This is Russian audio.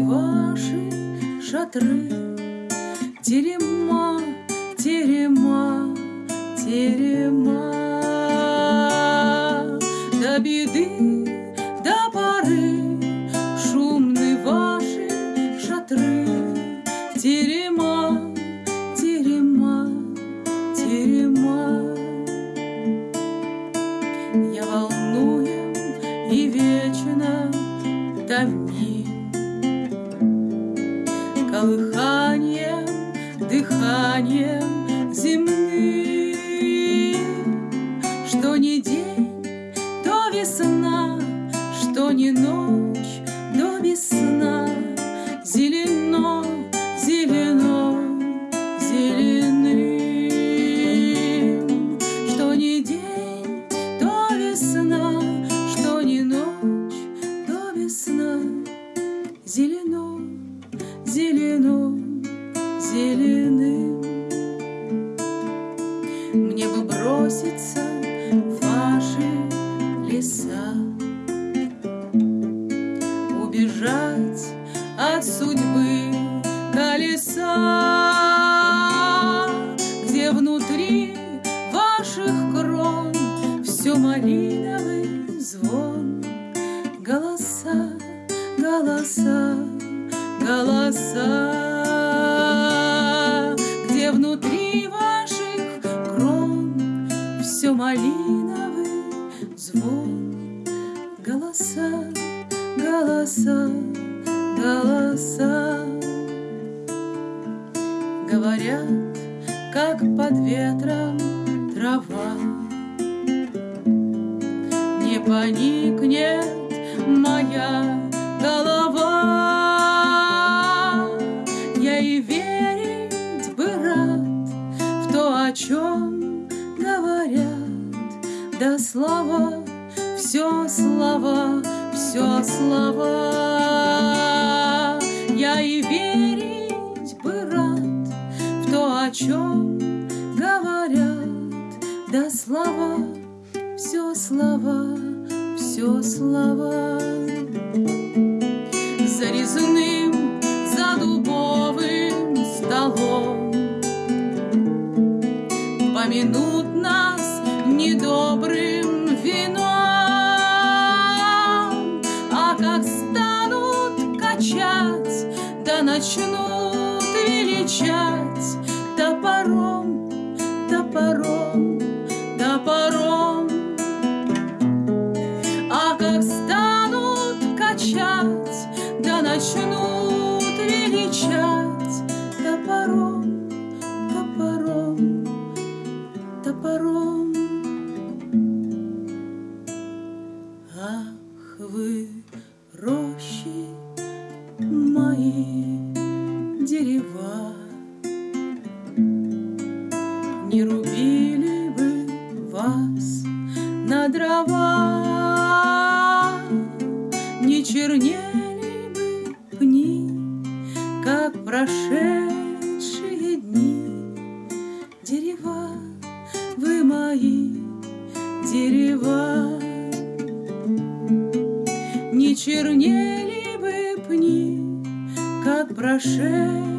Ваши, шатры, терема, терема, терема. До беды, до поры, шумны ваши шатры, терема, терема, терема. Я волнуюсь и вечно давним Колыханием, дыханием земным Что не день, то весна, что не ночь, до весна. Зелено, зелено, зеленым. Что не день, то весна, что не ночь, до весна. Зелено, зелено, зеленым Мне бы броситься в ваши леса Убежать от судьбы колеса Где внутри ваших крон Все малиновый голоса Где внутри ваших крон Все малиновый звон. Голоса, голоса, голоса Говорят, как под ветром трава. Не поникнет моя голова чем говорят. Да слова, все слова, все слова Я и верить бы рад В то, о чем говорят. Да слова, все слова, все слова Помянут нас недобрым вином. А как станут качать Да начнут величать дерева, Не рубили бы вас на дрова, Не чернели бы пни, как прошедшие дни. Дерева, вы мои дерева, Не чернели прошедшие